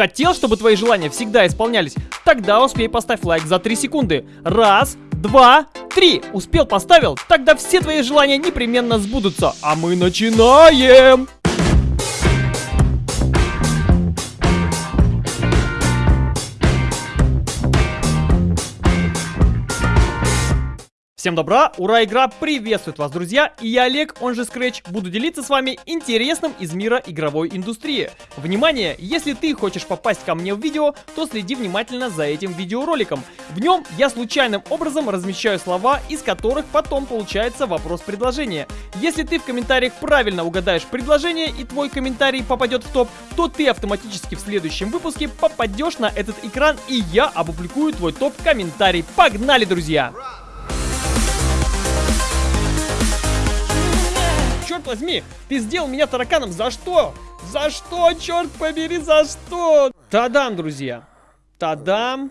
Хотел, чтобы твои желания всегда исполнялись? Тогда успей поставь лайк за 3 секунды. Раз, два, три. Успел, поставил? Тогда все твои желания непременно сбудутся. А мы начинаем! Всем добра, ура, игра приветствует вас, друзья, и я Олег, он же Scratch, буду делиться с вами интересным из мира игровой индустрии. Внимание, если ты хочешь попасть ко мне в видео, то следи внимательно за этим видеороликом. В нем я случайным образом размещаю слова, из которых потом получается вопрос-предложение. Если ты в комментариях правильно угадаешь предложение и твой комментарий попадет в топ, то ты автоматически в следующем выпуске попадешь на этот экран и я опубликую твой топ-комментарий. Погнали, друзья! Черт возьми, ты сделал меня тараканом, за что? За что, черт побери, за что? Тадам, друзья, тадам.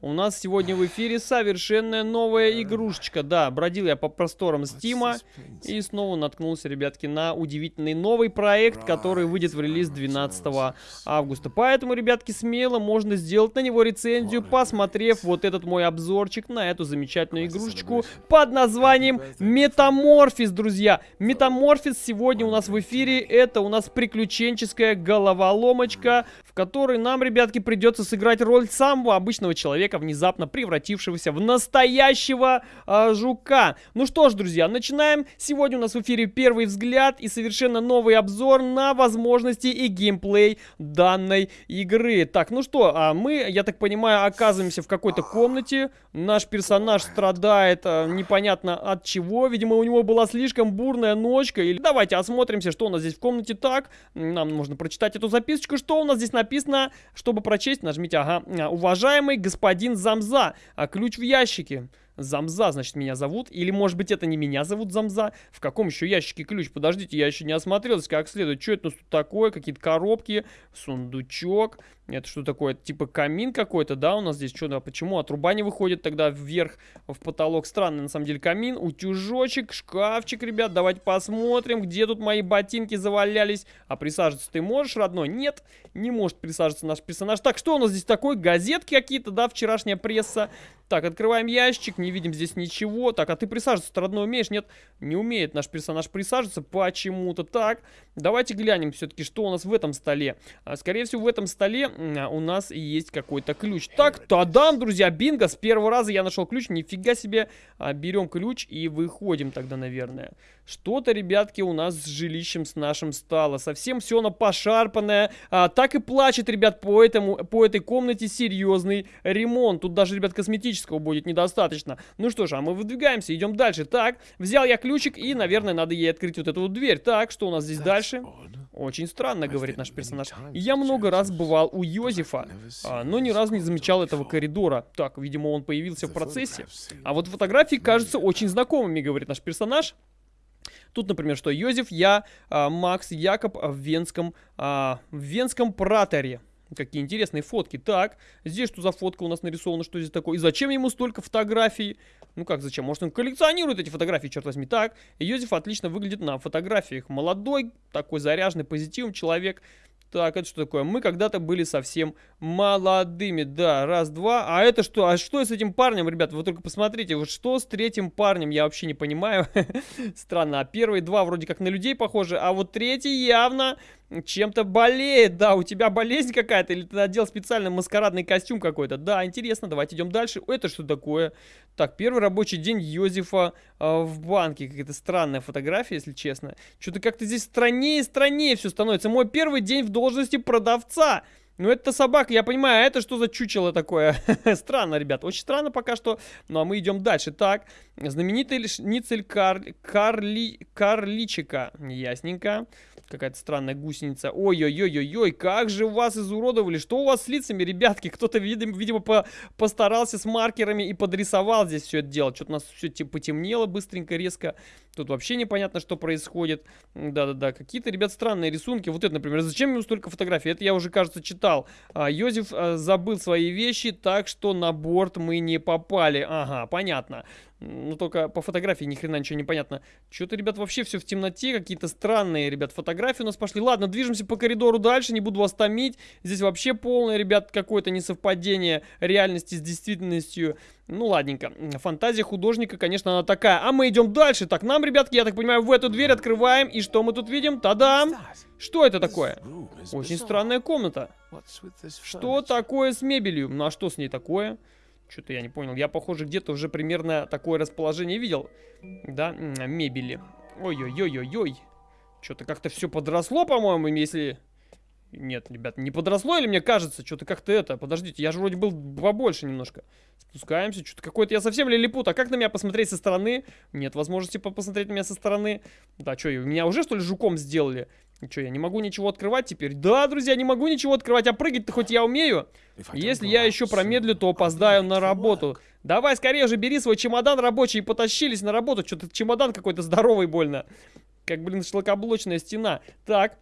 У нас сегодня в эфире совершенно новая игрушечка. Да, бродил я по просторам Стима и снова наткнулся, ребятки, на удивительный новый проект, который выйдет в релиз 12 августа. Поэтому, ребятки, смело можно сделать на него рецензию, посмотрев вот этот мой обзорчик на эту замечательную игрушечку под названием Метаморфис, друзья. Метаморфис сегодня у нас в эфире. Это у нас приключенческая головоломочка, в которой нам, ребятки, придется сыграть роль самого обычного человека человека, внезапно превратившегося в настоящего э, жука. Ну что ж, друзья, начинаем. Сегодня у нас в эфире первый взгляд и совершенно новый обзор на возможности и геймплей данной игры. Так, ну что, а мы, я так понимаю, оказываемся в какой-то комнате. Наш персонаж страдает а, непонятно от чего. Видимо, у него была слишком бурная ночка. Или давайте осмотримся, что у нас здесь в комнате так. Нам нужно прочитать эту записочку. Что у нас здесь написано? Чтобы прочесть, нажмите, ага. Уважаемый господин Замза, а ключ в ящике. Замза, значит, меня зовут. Или, может быть, это не меня зовут Замза. В каком еще ящике ключ? Подождите, я еще не осмотрелся как следует. Что это тут такое? Какие-то коробки, сундучок. Это что такое? Это типа камин какой-то, да, у нас здесь? Что, да, почему отруба не выходит тогда вверх в потолок? Странный, на самом деле, камин. Утюжочек, шкафчик, ребят. Давайте посмотрим, где тут мои ботинки завалялись. А присаживаться ты можешь, родной? Нет, не может присаживаться наш персонаж. Так, что у нас здесь такое? Газетки какие-то, да, вчерашняя пресса. Так, открываем ящик, не видим здесь ничего. Так, а ты присаживаться родной, умеешь? Нет, не умеет наш персонаж присаживаться почему-то. Так, давайте глянем все-таки, что у нас в этом столе. А, скорее всего, в этом столе а, у нас есть какой-то ключ. Так, тадам, друзья, бинго, с первого раза я нашел ключ. Нифига себе, а, берем ключ и выходим тогда, наверное. Что-то, ребятки, у нас с жилищем с нашим стало. Совсем все оно пошарпанное. А, так и плачет, ребят, по, этому, по этой комнате серьезный ремонт. Тут даже, ребят, косметического будет недостаточно. Ну что ж, а мы выдвигаемся, идем дальше. Так, взял я ключик и, наверное, надо ей открыть вот эту вот дверь. Так, что у нас здесь дальше? Очень странно, говорит наш персонаж. Я много раз бывал у Йозефа, а, но ни разу не замечал этого коридора. Так, видимо, он появился в процессе. А вот фотографии кажутся очень знакомыми, говорит наш персонаж. Тут, например, что Йозеф, я, а, Макс, Якоб в Венском, а, в Венском праторе. Какие интересные фотки. Так, здесь что за фотка у нас нарисована, что здесь такое? И зачем ему столько фотографий? Ну как зачем? Может он коллекционирует эти фотографии, черт возьми. Так, Йозеф отлично выглядит на фотографиях. Молодой, такой заряженный, позитивный человек. Так, это что такое? Мы когда-то были совсем молодыми. Да, раз, два. А это что? А что с этим парнем, ребят? Вы только посмотрите. Вот что с третьим парнем? Я вообще не понимаю. Странно. А первые два вроде как на людей похожи. А вот третий явно чем-то болеет, да, у тебя болезнь какая-то, или ты надел специально маскарадный костюм какой-то. Да, интересно, давайте идем дальше. Это что такое? Так, первый рабочий день Йозефа э, в банке. Какая-то странная фотография, если честно. Что-то как-то здесь страннее и страннее все становится. Мой первый день в должности продавца. Ну, это собака, я понимаю, а это что за чучело такое? странно, ребят, очень странно пока что. Ну, а мы идем дальше. Так, знаменитый Ницель Кар... Карли... Карличика. Ясненько. Какая-то странная гусеница. Ой-ой-ой-ой-ой, как же вас изуродовали. Что у вас с лицами, ребятки? Кто-то, видимо, по постарался с маркерами и подрисовал здесь все это дело. Что-то у нас все типа потемнело быстренько, резко. Тут вообще непонятно, что происходит. Да-да-да, какие-то, ребят, странные рисунки. Вот это, например, зачем ему столько фотографий? Это я уже, кажется, читал. А, Йозеф а, забыл свои вещи, так что на борт мы не попали. Ага, понятно. Ну, только по фотографии ни хрена ничего не понятно. Что-то, ребят, вообще все в темноте. Какие-то странные, ребят, фотографии у нас пошли. Ладно, движемся по коридору дальше. Не буду вас томить. Здесь вообще полное, ребят, какое-то несовпадение реальности с действительностью. Ну, ладненько. Фантазия художника, конечно, она такая. А мы идем дальше. Так, нам, ребятки, я так понимаю, в эту дверь открываем. И что мы тут видим? Та-дам! Что это такое? Очень странная комната. Что такое с мебелью? Ну, а что с ней такое? Что-то я не понял. Я, похоже, где-то уже примерно такое расположение видел. Да, мебели. Ой-ой-ой-ой-ой. Что-то как-то все подросло, по-моему, если... Нет, ребят, не подросло или мне кажется? Что-то как-то это... Подождите, я же вроде был побольше немножко. Спускаемся, что-то какой-то... Я совсем лилипут. А как на меня посмотреть со стороны? Нет возможности посмотреть на меня со стороны. Да, что, меня уже, что ли, жуком сделали? Что, я не могу ничего открывать теперь? Да, друзья, не могу ничего открывать, а прыгать-то хоть я умею. Если я еще промедлю, то опоздаю на работу. Давай скорее же бери свой чемодан рабочий и потащились на работу. Что-то чемодан какой-то здоровый больно. Как, блин, шлакоблочная стена. Так,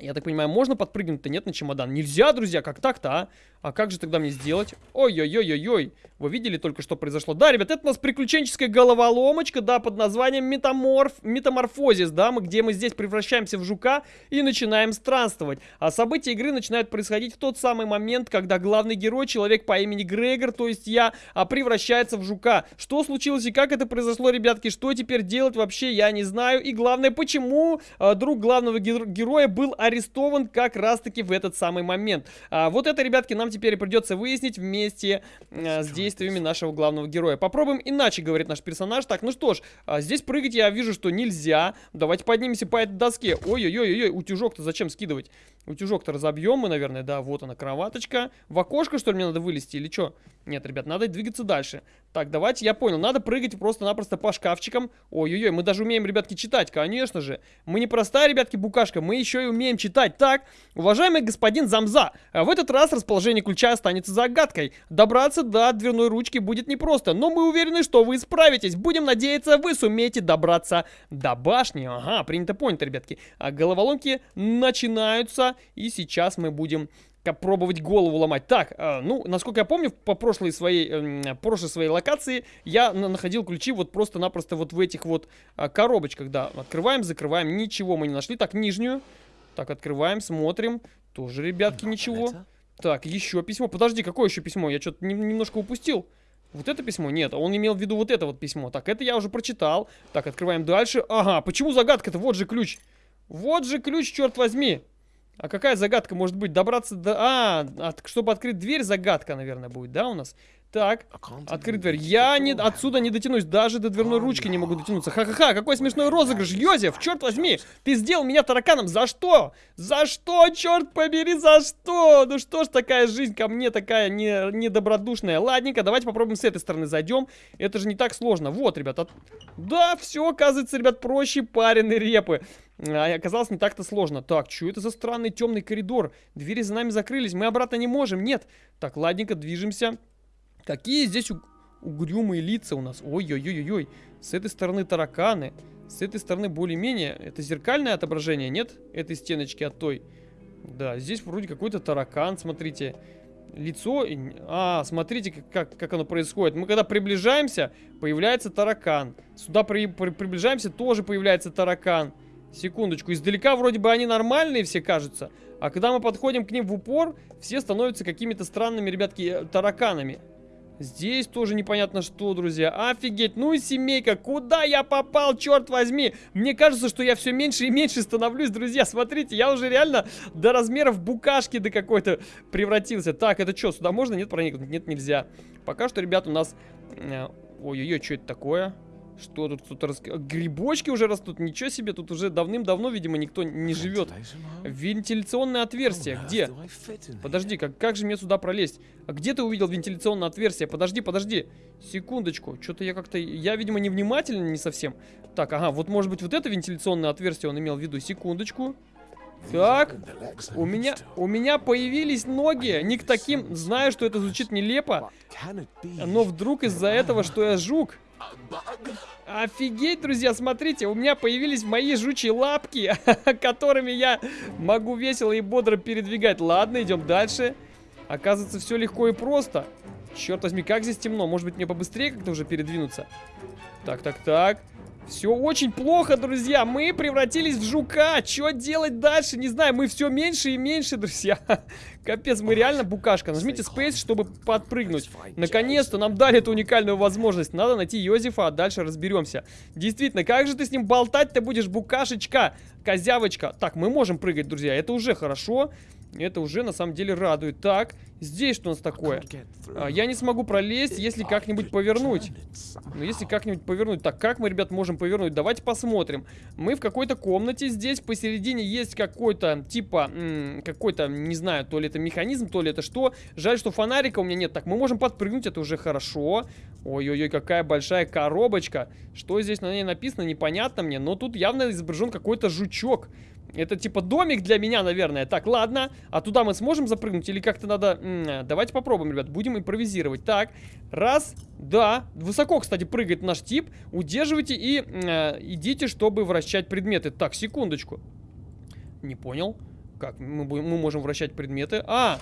я так понимаю, можно подпрыгнуть-то? Нет, на чемодан. Нельзя, друзья, как так-то, а? А как же тогда мне сделать? Ой-ой-ой-ой-ой. Вы видели только, что произошло? Да, ребят, это у нас приключенческая головоломочка, да, под названием метаморф... метаморфозис, да, мы, где мы здесь превращаемся в жука и начинаем странствовать. А события игры начинают происходить в тот самый момент, когда главный герой, человек по имени Грегор, то есть я, а, превращается в жука. Что случилось и как это произошло, ребятки? Что теперь делать вообще, я не знаю. И главное, почему а, друг главного героя был арестован как раз-таки в этот самый момент. А, вот это, ребятки, нам теперь придется выяснить вместе а, с действиями нашего главного героя. Попробуем иначе, говорит наш персонаж. Так, ну что ж, а, здесь прыгать я вижу, что нельзя. Давайте поднимемся по этой доске. Ой-ой-ой-ой, утюжок-то зачем скидывать? Утюжок-то разобьем мы, наверное, да, вот она, кроваточка. В окошко, что ли, мне надо вылезти или что? Нет, ребят, надо двигаться дальше. Так, давайте, я понял, надо прыгать просто-напросто по шкафчикам. Ой-ой-ой, мы даже умеем, ребятки, читать, конечно же. Мы не простая, ребятки, букашка, мы еще и умеем читать. Так, уважаемый господин Замза, в этот раз расположение ключа останется загадкой. Добраться до дверной ручки будет непросто, но мы уверены, что вы справитесь. Будем надеяться, вы сумеете добраться до башни. Ага, принято понято, ребятки. А головоломки начинаются и сейчас мы будем пробовать голову ломать. Так, э, ну, насколько я помню, по прошлой своей, э, прошлой своей локации я находил ключи вот просто-напросто вот в этих вот э, коробочках, да. Открываем, закрываем, ничего мы не нашли. Так, нижнюю. Так, открываем, смотрим. Тоже, ребятки, ничего. Так, еще письмо. Подожди, какое еще письмо? Я что-то немножко упустил. Вот это письмо? Нет, он имел в виду вот это вот письмо. Так, это я уже прочитал. Так, открываем дальше. Ага, почему загадка-то? Вот же ключ. Вот же ключ, черт возьми. А какая загадка может быть? Добраться до... А, от... чтобы открыть дверь, загадка, наверное, будет, да, у нас? Так, открыть дверь. Я не, отсюда не дотянусь, даже до дверной ручки не могу дотянуться. Ха-ха-ха, какой смешной розыгрыш. Йозеф, черт возьми, ты сделал меня тараканом. За что? За что, черт побери, за что? Ну что ж такая жизнь ко мне такая не, недобродушная. Ладненько, давайте попробуем с этой стороны зайдем. Это же не так сложно. Вот, ребят. От... Да, все, оказывается, ребят, проще пареной репы. А оказалось не так-то сложно. Так, что это за странный темный коридор? Двери за нами закрылись, мы обратно не можем. Нет. Так, ладненько, движемся. Какие здесь угрюмые лица у нас. Ой-ой-ой-ой. С этой стороны тараканы. С этой стороны более-менее. Это зеркальное отображение, нет? Этой стеночки от той. Да, здесь вроде какой-то таракан, смотрите. Лицо... А, смотрите, как, как оно происходит. Мы когда приближаемся, появляется таракан. Сюда при, при, приближаемся, тоже появляется таракан. Секундочку. Издалека вроде бы они нормальные все кажутся. А когда мы подходим к ним в упор, все становятся какими-то странными, ребятки, э, тараканами. Здесь тоже непонятно что, друзья. Офигеть, ну и семейка, куда я попал, черт возьми? Мне кажется, что я все меньше и меньше становлюсь, друзья. Смотрите, я уже реально до размеров букашки до какой-то превратился. Так, это что, сюда можно? Нет, проникнуть? Нет, нельзя. Пока что, ребят, у нас... Э, ой-ой-ой, что это такое? Что тут кто-то рас... Грибочки уже растут, ничего себе, тут уже давным-давно, видимо, никто не живет. Вентиляционное отверстие, где? Подожди, как, как же мне сюда пролезть? А где ты увидел вентиляционное отверстие? Подожди, подожди, секундочку, что-то я как-то, я, видимо, невнимательно не совсем. Так, ага, вот может быть вот это вентиляционное отверстие он имел в виду, секундочку. Так, у меня, у меня появились ноги, не к таким, знаю, что это звучит нелепо, но вдруг из-за этого, что я жук, Офигеть, друзья, смотрите, у меня появились мои жучьи лапки, которыми я могу весело и бодро передвигать. Ладно, идем дальше. Оказывается, все легко и просто. Черт возьми, как здесь темно. Может быть, мне побыстрее как-то уже передвинуться? Так, так, так. Все очень плохо, друзья. Мы превратились в жука. Что делать дальше? Не знаю. Мы все меньше и меньше, друзья. Капец, мы реально букашка. Нажмите Space, чтобы подпрыгнуть. Наконец-то нам дали эту уникальную возможность. Надо найти Йозефа, а дальше разберемся. Действительно, как же ты с ним болтать-то будешь, букашечка? Козявочка. Так, мы можем прыгать, друзья. Это уже хорошо. Это уже на самом деле радует. Так, здесь что у нас такое? А, я не смогу пролезть, если как-нибудь повернуть. Ну, если как-нибудь повернуть. Так, как мы, ребят, можем повернуть? Давайте посмотрим. Мы в какой-то комнате. Здесь посередине есть какой-то, типа, какой-то, не знаю, то ли это механизм, то ли это что. Жаль, что фонарика у меня нет. Так, мы можем подпрыгнуть, это уже хорошо. Ой-ой-ой, какая большая коробочка. Что здесь на ней написано, непонятно мне. Но тут явно изображен какой-то жучок. Это типа домик для меня, наверное. Так, ладно. А туда мы сможем запрыгнуть или как-то надо... М -м, давайте попробуем, ребят. Будем импровизировать. Так, раз, да. Высоко, кстати, прыгает наш тип. Удерживайте и э, идите, чтобы вращать предметы. Так, секундочку. Не понял. Как мы, мы можем вращать предметы? А,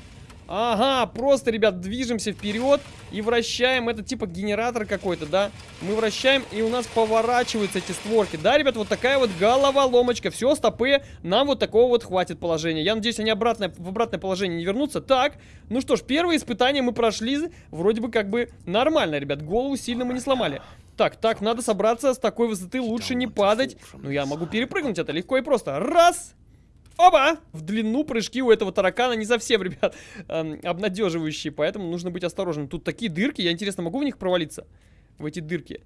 Ага, просто, ребят, движемся вперед и вращаем. Это типа генератор какой-то, да? Мы вращаем, и у нас поворачиваются эти створки. Да, ребят, вот такая вот головоломочка. Все, стопы, нам вот такого вот хватит положения. Я надеюсь, они обратно, в обратное положение не вернутся. Так, ну что ж, первое испытание мы прошли. Вроде бы как бы нормально, ребят. Голову сильно мы не сломали. Так, так, надо собраться с такой высоты, лучше не падать. Ну, я могу перепрыгнуть это легко и просто. Раз, Оба! В длину прыжки у этого таракана не совсем, ребят, эм, обнадеживающие, поэтому нужно быть осторожным. Тут такие дырки, я, интересно, могу в них провалиться? В эти дырки.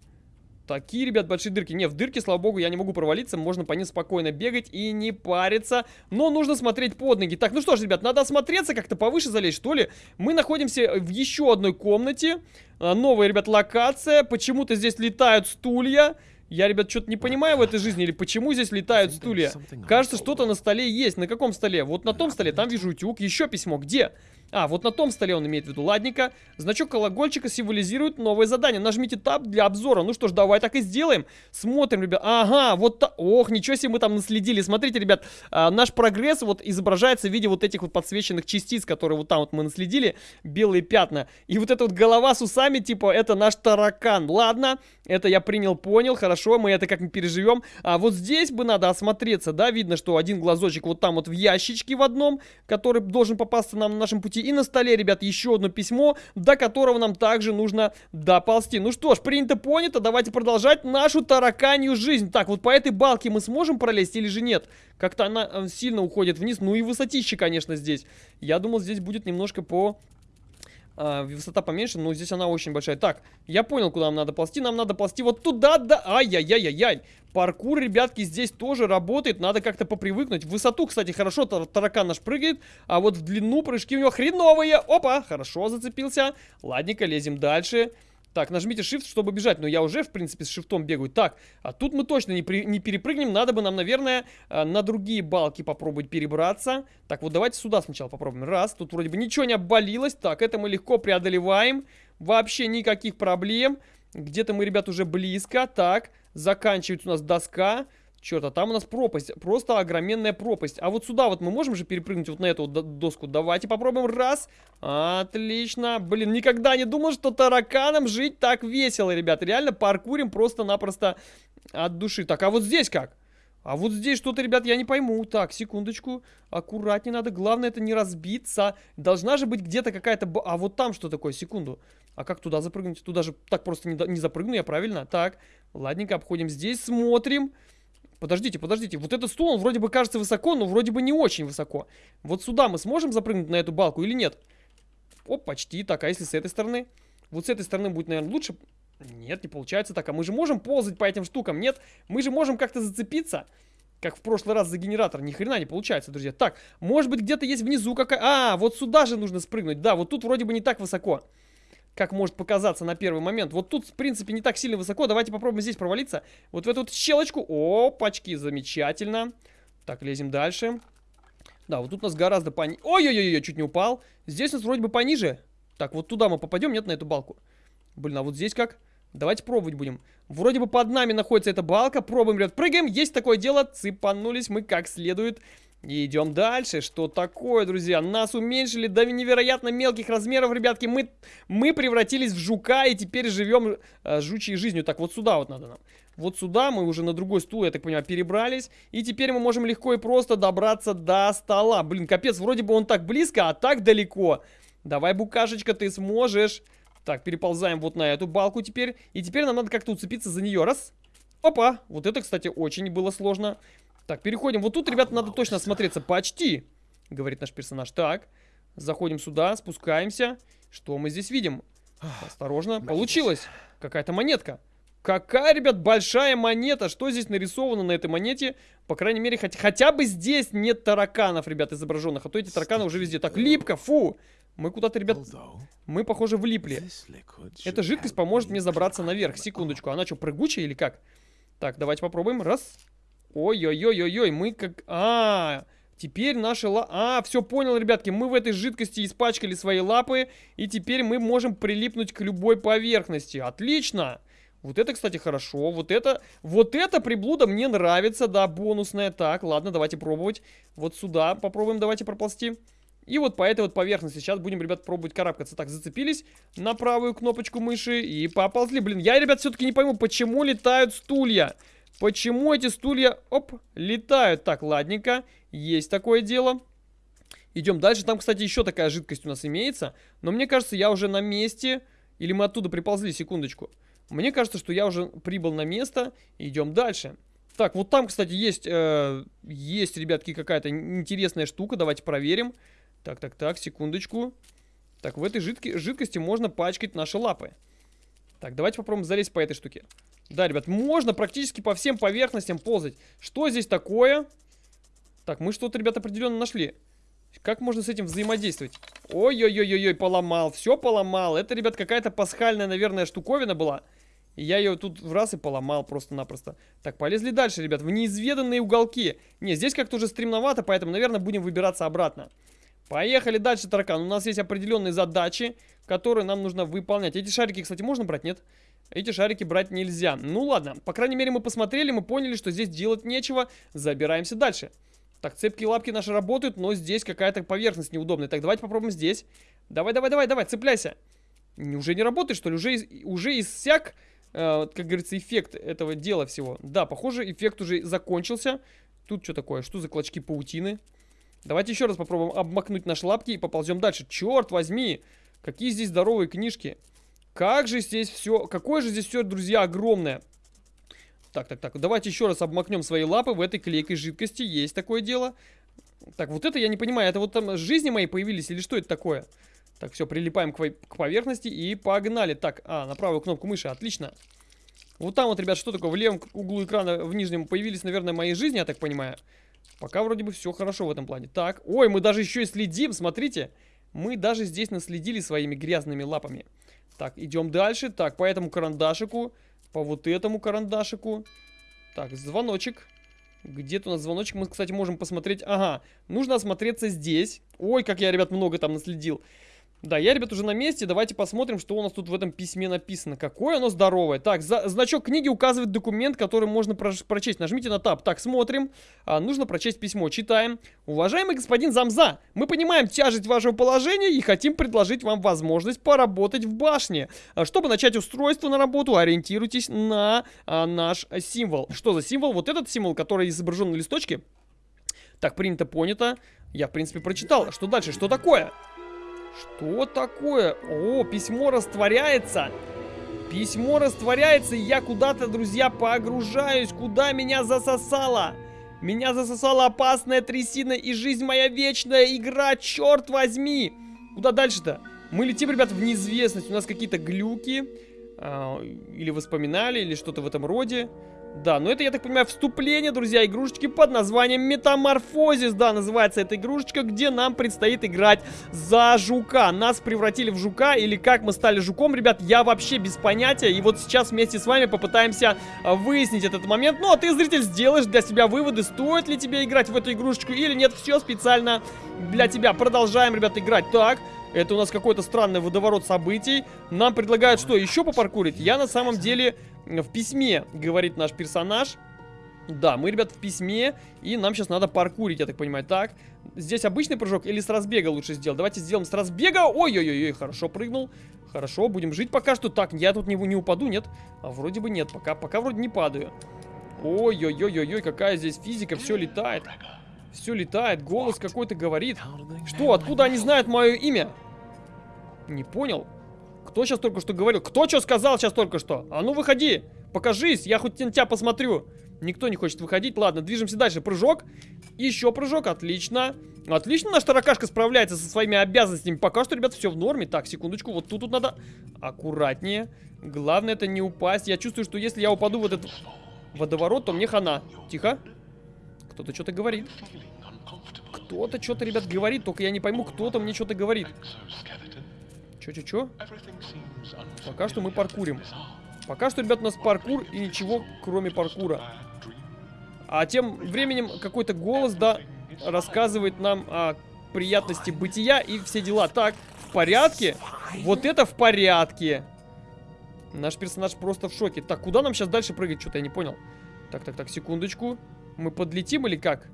Такие, ребят, большие дырки. Не, в дырки, слава богу, я не могу провалиться. Можно по ним спокойно бегать и не париться. Но нужно смотреть под ноги. Так, ну что ж, ребят, надо осмотреться, как-то повыше залезть, что ли. Мы находимся в еще одной комнате. А, новая, ребят, локация. Почему-то здесь летают стулья. Я, ребят, что-то не понимаю в этой жизни, или почему здесь летают стулья. Кажется, что-то на столе есть. На каком столе? Вот на том столе, там вижу утюг. Еще письмо. Где? А, вот на том столе он имеет в виду. Ладненько. Значок колокольчика символизирует новое задание. Нажмите таб для обзора. Ну что ж, давай так и сделаем. Смотрим, ребят. Ага, вот так. Ох, ничего себе мы там наследили. Смотрите, ребят, а, наш прогресс вот изображается в виде вот этих вот подсвеченных частиц, которые вот там вот мы наследили. Белые пятна. И вот эта вот голова с усами, типа, это наш таракан. Ладно, это я принял, понял. Хорошо, мы это как-нибудь переживем. А вот здесь бы надо осмотреться, да? Видно, что один глазочек вот там вот в ящичке в одном, который должен попасться нам на нашем пути и на столе, ребят, еще одно письмо, до которого нам также нужно доползти. Ну что ж, принято, понято, давайте продолжать нашу тараканью жизнь. Так, вот по этой балке мы сможем пролезть или же нет? Как-то она э, сильно уходит вниз, ну и высотище, конечно, здесь. Я думал, здесь будет немножко по а, высота поменьше, но здесь она очень большая. Так, я понял, куда нам надо ползти. Нам надо ползти вот туда, да. Ай-яй-яй-яй-яй. Паркур, ребятки, здесь тоже работает. Надо как-то попривыкнуть. В высоту, кстати, хорошо таракан наш прыгает. А вот в длину прыжки у него хреновые. Опа, хорошо зацепился. Ладненько, лезем дальше. Так, нажмите Shift, чтобы бежать. Но я уже, в принципе, с шифтом бегаю. Так, а тут мы точно не, при, не перепрыгнем. Надо бы нам, наверное, э, на другие балки попробовать перебраться. Так, вот давайте сюда сначала попробуем. Раз, тут вроде бы ничего не обвалилось. Так, это мы легко преодолеваем. Вообще никаких проблем. Где-то мы, ребят, уже близко. Так, заканчивается у нас доска. Черт, а там у нас пропасть. Просто огроменная пропасть. А вот сюда вот мы можем же перепрыгнуть вот на эту доску. Давайте попробуем. Раз. Отлично. Блин, никогда не думал, что тараканам жить так весело, ребят. Реально паркурим просто-напросто от души. Так, а вот здесь как? А вот здесь что-то, ребят, я не пойму. Так, секундочку. Аккуратнее надо. Главное, это не разбиться. Должна же быть где-то какая-то... А вот там что такое? Секунду. А как туда запрыгнуть? Туда же так просто не, не запрыгну я, правильно? Так, ладненько, обходим здесь, смотрим. Подождите, подождите. Вот этот стул, он вроде бы кажется высоко, но вроде бы не очень высоко. Вот сюда мы сможем запрыгнуть на эту балку или нет? О, почти. Так, а если с этой стороны? Вот с этой стороны будет, наверное, лучше. Нет, не получается так. А мы же можем ползать по этим штукам? Нет? Мы же можем как-то зацепиться. Как в прошлый раз за генератор. Ни хрена не получается, друзья. Так, может быть где-то есть внизу какая... А, вот сюда же нужно спрыгнуть. Да, вот тут вроде бы не так высоко как может показаться на первый момент. Вот тут, в принципе, не так сильно высоко. Давайте попробуем здесь провалиться. Вот в эту вот щелочку. Опачки, замечательно. Так, лезем дальше. Да, вот тут у нас гораздо пониже. Ой-ой-ой, чуть не упал. Здесь у нас вроде бы пониже. Так, вот туда мы попадем, нет, на эту балку. Блин, а вот здесь как? Давайте пробовать будем. Вроде бы под нами находится эта балка. Пробуем, ребят, прыгаем. Есть такое дело. Цепанулись мы как следует. И идем дальше. Что такое, друзья? Нас уменьшили до невероятно мелких размеров, ребятки. Мы, мы превратились в жука и теперь живем э, жучьей жизнью. Так, вот сюда вот надо нам. Вот сюда мы уже на другой стул, я так понимаю, перебрались. И теперь мы можем легко и просто добраться до стола. Блин, капец, вроде бы он так близко, а так далеко. Давай, букашечка, ты сможешь. Так, переползаем вот на эту балку теперь. И теперь нам надо как-то уцепиться за нее. Раз. Опа. Вот это, кстати, очень было сложно. Так, переходим. Вот тут, ребята, надо точно осмотреться. Почти, говорит наш персонаж. Так, заходим сюда, спускаемся. Что мы здесь видим? Осторожно. Получилось. Какая-то монетка. Какая, ребят, большая монета. Что здесь нарисовано на этой монете? По крайней мере, хоть, хотя бы здесь нет тараканов, ребят, изображенных. А то эти тараканы уже везде. Так, липко, фу. Мы куда-то, ребят, мы, похоже, влипли. Эта жидкость поможет мне забраться наверх. Секундочку. Она что, прыгучая или как? Так, давайте попробуем. Раз. Ой-ой-ой-ой-ой, мы как... А, теперь наши ла... А, все понял, ребятки, мы в этой жидкости испачкали свои лапы, и теперь мы можем прилипнуть к любой поверхности. Отлично! Вот это, кстати, хорошо. Вот это, вот это приблуда мне нравится, да, бонусная. Так, ладно, давайте пробовать. Вот сюда попробуем, давайте проползти. И вот по этой вот поверхности сейчас будем, ребят, пробовать карабкаться. Так, зацепились на правую кнопочку мыши и поползли. Блин, я, ребят, все-таки не пойму, почему летают стулья. Почему эти стулья, оп, летают? Так, ладненько, есть такое дело. Идем дальше. Там, кстати, еще такая жидкость у нас имеется. Но мне кажется, я уже на месте. Или мы оттуда приползли, секундочку. Мне кажется, что я уже прибыл на место. Идем дальше. Так, вот там, кстати, есть, э, есть, ребятки, какая-то интересная штука. Давайте проверим. Так, так, так, секундочку. Так, в этой жидки, жидкости можно пачкать наши лапы. Так, давайте попробуем залезть по этой штуке. Да, ребят, можно практически по всем поверхностям ползать. Что здесь такое? Так, мы что-то, ребят, определенно нашли. Как можно с этим взаимодействовать? Ой-ой-ой-ой, поломал. Все поломал. Это, ребят, какая-то пасхальная, наверное, штуковина была. Я ее тут в раз и поломал просто-напросто. Так, полезли дальше, ребят, в неизведанные уголки. Не, здесь как-то уже стремновато, поэтому, наверное, будем выбираться обратно. Поехали дальше, таракан. У нас есть определенные задачи, которые нам нужно выполнять. Эти шарики, кстати, можно брать? Нет? Эти шарики брать нельзя. Ну ладно, по крайней мере мы посмотрели, мы поняли, что здесь делать нечего. Забираемся дальше. Так, цепкие лапки наши работают, но здесь какая-то поверхность неудобная. Так, давайте попробуем здесь. Давай, давай, давай, давай, цепляйся. Уже не работает, что ли? Уже, уже иссяк, э, как говорится, эффект этого дела всего. Да, похоже, эффект уже закончился. Тут что такое? Что за клочки паутины? Давайте еще раз попробуем обмакнуть наши лапки и поползем дальше. Черт возьми! Какие здесь здоровые книжки. Как же здесь все... Какое же здесь все, друзья, огромное. Так, так, так. Давайте еще раз обмакнем свои лапы в этой клейкой жидкости. Есть такое дело. Так, вот это я не понимаю. Это вот там жизни мои появились или что это такое? Так, все, прилипаем к, к поверхности и погнали. Так, а, на правую кнопку мыши. Отлично. Вот там вот, ребят, что такое? В левом углу экрана, в нижнем, появились, наверное, мои жизни, я так понимаю. Пока вроде бы все хорошо в этом плане. Так, ой, мы даже еще и следим, смотрите. Мы даже здесь наследили своими грязными лапами. Так, идем дальше. Так, по этому карандашику. По вот этому карандашику. Так, звоночек. Где-то у нас звоночек. Мы, кстати, можем посмотреть. Ага, нужно осмотреться здесь. Ой, как я, ребят, много там наследил. Да, я, ребят, уже на месте. Давайте посмотрим, что у нас тут в этом письме написано. Какое оно здоровое. Так, за, значок книги указывает документ, который можно про прочесть. Нажмите на таб. Так, смотрим. А, нужно прочесть письмо. Читаем. Уважаемый господин Замза, мы понимаем тяжесть вашего положения и хотим предложить вам возможность поработать в башне. А, чтобы начать устройство на работу, ориентируйтесь на а, наш символ. Что за символ? Вот этот символ, который изображен на листочке. Так, принято, понято. Я, в принципе, прочитал. Что дальше? Что такое? Что такое? О, письмо растворяется. Письмо растворяется, и я куда-то, друзья, погружаюсь. Куда меня засосало? Меня засосала опасная трясина, и жизнь моя вечная игра, черт возьми! Куда дальше-то? Мы летим, ребят, в неизвестность. У нас какие-то глюки. Э, или воспоминали, или что-то в этом роде. Да, но это, я так понимаю, вступление, друзья, игрушечки под названием Метаморфозис. Да, называется эта игрушечка, где нам предстоит играть за жука. Нас превратили в жука, или как мы стали жуком, ребят, я вообще без понятия. И вот сейчас вместе с вами попытаемся а, выяснить этот момент. Ну, а ты, зритель, сделаешь для себя выводы, стоит ли тебе играть в эту игрушечку или нет. Все специально для тебя. Продолжаем, ребят, играть. Так, Это у нас какой-то странный водоворот событий. Нам предлагают что, еще попаркурить? Я на самом деле в письме, говорит наш персонаж. Да, мы, ребят, в письме, и нам сейчас надо паркурить, я так понимаю. Так, здесь обычный прыжок или с разбега лучше сделать? Давайте сделаем с разбега. Ой-ой-ой, хорошо прыгнул. Хорошо, будем жить пока что. Так, я тут не, не упаду, нет? А вроде бы нет, пока, пока вроде не падаю. Ой-ой-ой-ой, какая здесь физика, все летает. Все летает, голос какой-то говорит. Что, откуда они знают мое имя? Не понял. Кто сейчас только что говорил? Кто что сказал сейчас только что? А ну выходи, покажись, я хоть на тебя посмотрю. Никто не хочет выходить. Ладно, движемся дальше. Прыжок. Еще прыжок. Отлично. Отлично наш таракашка справляется со своими обязанностями. Пока что, ребят, все в норме. Так, секундочку. Вот тут, тут надо аккуратнее. Главное это не упасть. Я чувствую, что если я упаду в этот водоворот, то мне хана. Тихо. Кто-то что-то говорит. Кто-то что-то, ребят, говорит. Только я не пойму, кто-то мне что-то говорит. Чё-чё-чё? Пока что мы паркурим. Пока что, ребят, у нас паркур и ничего, кроме паркура. А тем временем какой-то голос, да, рассказывает нам о приятности бытия и все дела. Так, в порядке? Вот это в порядке. Наш персонаж просто в шоке. Так, куда нам сейчас дальше прыгать? Что-то я не понял. Так, так, так, секундочку. Мы подлетим или как?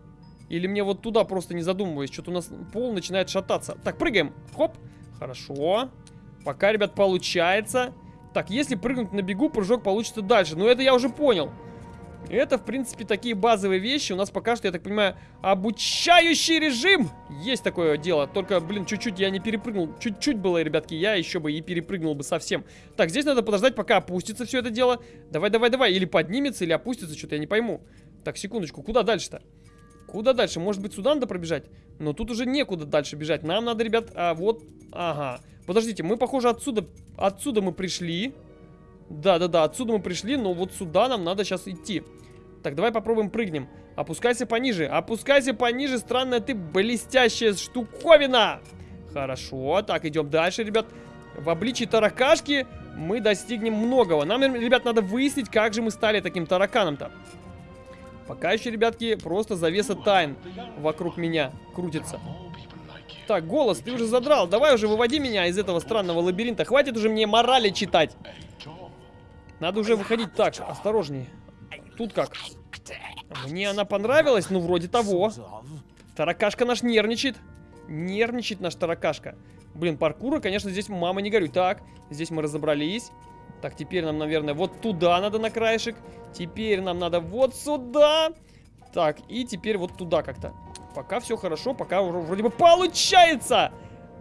Или мне вот туда просто не задумываясь? Что-то у нас пол начинает шататься. Так, прыгаем. Хоп. Хорошо. Пока, ребят, получается. Так, если прыгнуть на бегу, прыжок получится дальше. Но это я уже понял. Это, в принципе, такие базовые вещи. У нас пока что, я так понимаю, обучающий режим. Есть такое дело. Только, блин, чуть-чуть я не перепрыгнул. Чуть-чуть было, ребятки, я еще бы и перепрыгнул бы совсем. Так, здесь надо подождать, пока опустится все это дело. Давай, давай, давай. Или поднимется, или опустится, что-то я не пойму. Так, секундочку, куда дальше-то? Куда дальше? Может быть, сюда надо пробежать? Но тут уже некуда дальше бежать. Нам надо, ребят, а, вот... Ага. Подождите, мы, похоже, отсюда... Отсюда мы пришли. Да-да-да, отсюда мы пришли, но вот сюда нам надо сейчас идти. Так, давай попробуем прыгнем. Опускайся пониже. Опускайся пониже, странная ты блестящая штуковина. Хорошо, так, идем дальше, ребят. В обличии таракашки мы достигнем многого. Нам, ребят, надо выяснить, как же мы стали таким тараканом-то. Пока еще, ребятки, просто завеса тайн вокруг меня крутится. Так, голос, ты уже задрал. Давай уже выводи меня из этого странного лабиринта. Хватит уже мне морали читать. Надо уже выходить. Так, осторожнее. Тут как? Мне она понравилась? Ну, вроде того. Таракашка наш нервничает. Нервничает наш таракашка. Блин, паркура, конечно, здесь мама не горюй. Так, здесь мы разобрались. Так, теперь нам, наверное, вот туда надо на краешек. Теперь нам надо вот сюда. Так, и теперь вот туда как-то. Пока все хорошо, пока вроде бы получается.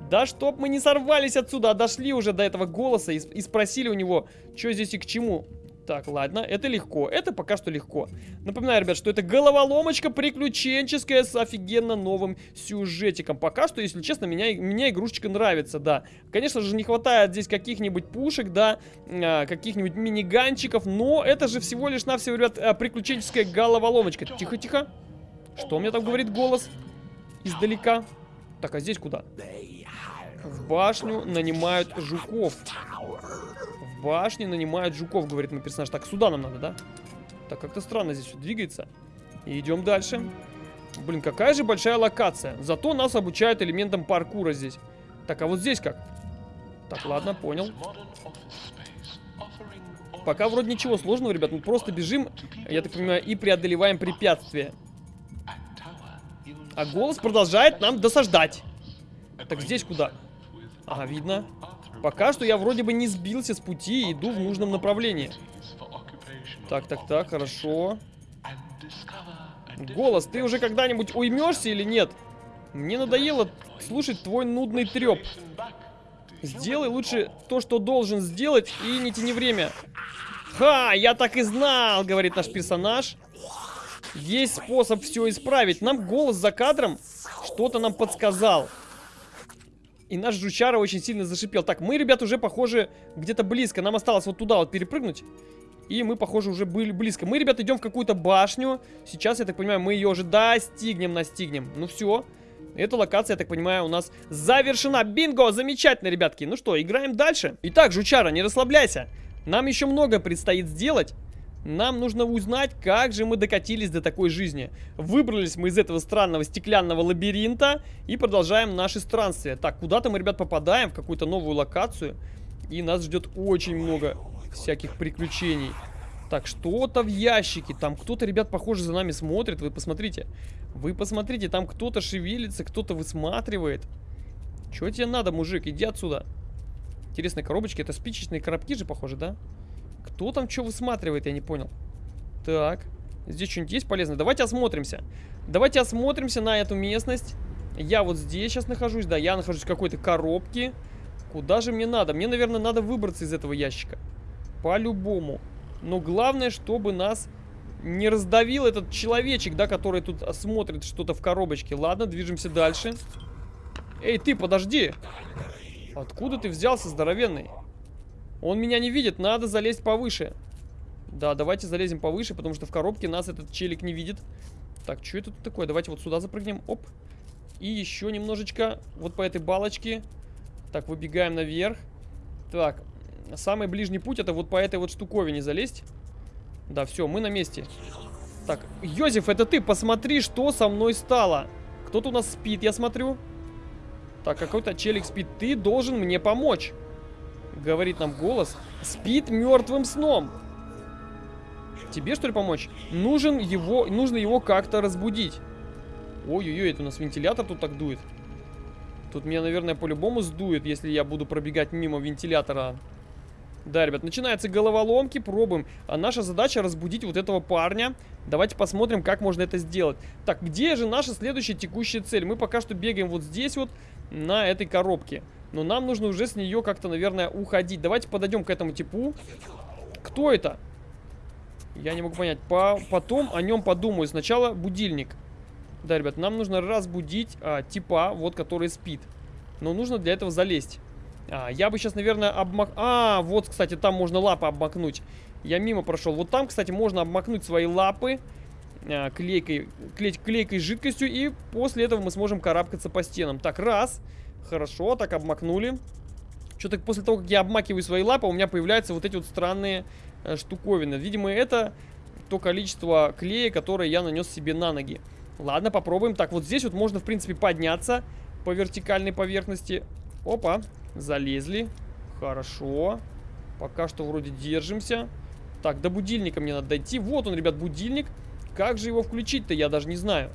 Да чтоб мы не сорвались отсюда, а дошли уже до этого голоса и, и спросили у него, что здесь и к чему. Так, ладно, это легко. Это пока что легко. Напоминаю, ребят, что это головоломочка приключенческая с офигенно новым сюжетиком. Пока что, если честно, меня, меня игрушечка нравится, да. Конечно же, не хватает здесь каких-нибудь пушек, да, а, каких-нибудь миниганчиков, но это же всего лишь навсего, ребят, а, приключенческая головоломочка. Тихо-тихо. Что у меня там говорит голос? Издалека. Так, а здесь куда? В башню нанимают жуков. В башне нанимают жуков, говорит мой персонаж. Так, сюда нам надо, да? Так, как-то странно здесь все двигается. И идем дальше. Блин, какая же большая локация. Зато нас обучают элементам паркура здесь. Так, а вот здесь как? Так, ладно, понял. Пока вроде ничего сложного, ребят. Мы просто бежим, я так понимаю, и преодолеваем препятствия. А голос продолжает нам досаждать. Так здесь куда? Ага, видно. Пока что я вроде бы не сбился с пути и иду в нужном направлении. Так, так, так, хорошо. Голос, ты уже когда-нибудь уймешься или нет? Мне надоело слушать твой нудный треп. Сделай лучше то, что должен сделать, и не тяни время. Ха, я так и знал, говорит наш персонаж. Есть способ все исправить. Нам голос за кадром что-то нам подсказал. И наш жучара очень сильно зашипел. Так, мы, ребят, уже, похоже, где-то близко. Нам осталось вот туда вот перепрыгнуть. И мы, похоже, уже были близко. Мы, ребят, идем в какую-то башню. Сейчас, я так понимаю, мы ее уже достигнем, настигнем. Ну все. Эта локация, я так понимаю, у нас завершена. Бинго! Замечательно, ребятки. Ну что, играем дальше. Итак, жучара, не расслабляйся. Нам еще много предстоит сделать. Нам нужно узнать, как же мы докатились до такой жизни. Выбрались мы из этого странного стеклянного лабиринта и продолжаем наши странствия. Так, куда-то мы, ребят, попадаем в какую-то новую локацию. И нас ждет очень много всяких приключений. Так, что-то в ящике. Там кто-то, ребят, похоже, за нами смотрит. Вы посмотрите. Вы посмотрите, там кто-то шевелится, кто-то высматривает. Чего тебе надо, мужик? Иди отсюда. Интересные коробочки. Это спичечные коробки же, похоже, да? Кто там что высматривает, я не понял. Так. Здесь что-нибудь есть полезное? Давайте осмотримся. Давайте осмотримся на эту местность. Я вот здесь сейчас нахожусь. Да, я нахожусь в какой-то коробке. Куда же мне надо? Мне, наверное, надо выбраться из этого ящика. По-любому. Но главное, чтобы нас не раздавил этот человечек, да, который тут смотрит что-то в коробочке. Ладно, движемся дальше. Эй, ты, подожди. Откуда ты взялся, здоровенный? Он меня не видит, надо залезть повыше. Да, давайте залезем повыше, потому что в коробке нас этот челик не видит. Так, что это тут такое? Давайте вот сюда запрыгнем. Оп. И еще немножечко вот по этой балочке. Так, выбегаем наверх. Так, самый ближний путь это вот по этой вот штуковине залезть. Да, все, мы на месте. Так, Йозеф, это ты, посмотри, что со мной стало. Кто-то у нас спит, я смотрю. Так, какой-то челик спит. Ты должен мне помочь. Говорит нам голос. Спит мертвым сном. Тебе, что ли, помочь? Нужен его, нужно его как-то разбудить. Ой-ой-ой, это у нас вентилятор тут так дует. Тут меня, наверное, по-любому сдует, если я буду пробегать мимо вентилятора. Да, ребят, начинаются головоломки, пробуем. А наша задача разбудить вот этого парня. Давайте посмотрим, как можно это сделать. Так, где же наша следующая текущая цель? Мы пока что бегаем вот здесь вот, на этой коробке. Но нам нужно уже с нее как-то, наверное, уходить. Давайте подойдем к этому типу. Кто это? Я не могу понять. По потом о нем подумаю. Сначала будильник. Да, ребят, нам нужно разбудить а, типа, вот, который спит. Но нужно для этого залезть. А, я бы сейчас, наверное, обмак... А, вот, кстати, там можно лапы обмакнуть. Я мимо прошел. Вот там, кстати, можно обмакнуть свои лапы а, клейкой, клей, клейкой жидкостью. И после этого мы сможем карабкаться по стенам. Так, раз. Хорошо, так обмакнули. Что-то после того, как я обмакиваю свои лапы, у меня появляются вот эти вот странные э, штуковины. Видимо, это то количество клея, которое я нанес себе на ноги. Ладно, попробуем. Так, вот здесь вот можно, в принципе, подняться по вертикальной поверхности. Опа, залезли. Хорошо. Пока что вроде держимся. Так, до будильника мне надо дойти. Вот он, ребят, будильник. Как же его включить-то, я даже не знаю.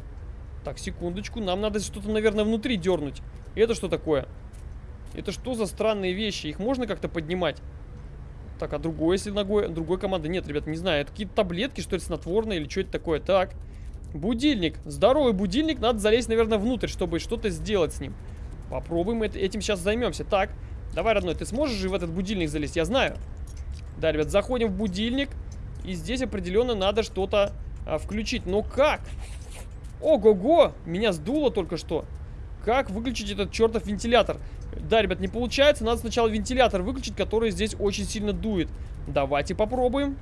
Так, секундочку. Нам надо что-то, наверное, внутри дернуть. Это что такое? Это что за странные вещи? Их можно как-то поднимать? Так, а другой, если ногой, другой команды? Нет, ребят, не знаю. Это какие-то таблетки, что ли, снотворные или что это такое? Так. Будильник. Здоровый будильник. Надо залезть, наверное, внутрь, чтобы что-то сделать с ним. Попробуем это, этим сейчас займемся. Так, давай, родной, ты сможешь же в этот будильник залезть? Я знаю. Да, ребят, заходим в будильник. И здесь определенно надо что-то а, включить. Но как? Ого-го! Меня сдуло только что. Как выключить этот чертов вентилятор? Да, ребят, не получается. Надо сначала вентилятор выключить, который здесь очень сильно дует. Давайте попробуем.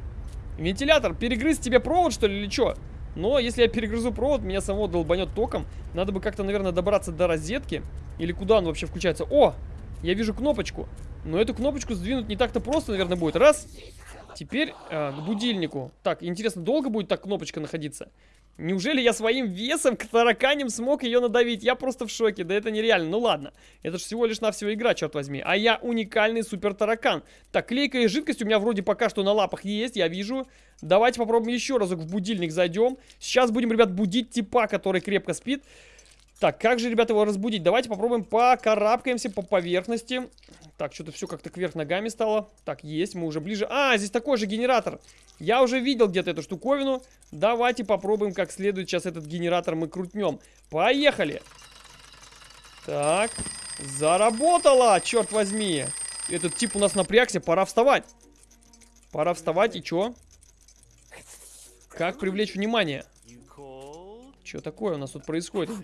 Вентилятор, перегрыз тебе провод, что ли, или что? Но если я перегрызу провод, меня самого долбанет током. Надо бы как-то, наверное, добраться до розетки. Или куда он вообще включается? О! Я вижу кнопочку. Но эту кнопочку сдвинуть не так-то просто, наверное, будет. Раз. Теперь э, к будильнику. Так, интересно, долго будет так кнопочка находиться? Неужели я своим весом к тараканям смог ее надавить? Я просто в шоке, да это нереально. Ну ладно, это же всего лишь навсего игра, черт возьми. А я уникальный супер таракан. Так, клейкая жидкость у меня вроде пока что на лапах есть, я вижу. Давайте попробуем еще разок в будильник зайдем. Сейчас будем, ребят, будить типа, который крепко спит. Так, как же, ребята, его разбудить? Давайте попробуем покарабкаемся по поверхности. Так, что-то все как-то кверх ногами стало. Так, есть, мы уже ближе. А, здесь такой же генератор. Я уже видел где-то эту штуковину. Давайте попробуем как следует сейчас этот генератор мы крутнем. Поехали! Так, заработало, черт возьми. Этот тип у нас напрягся, пора вставать. Пора вставать, и чё? Как привлечь внимание? Что такое у нас тут происходит?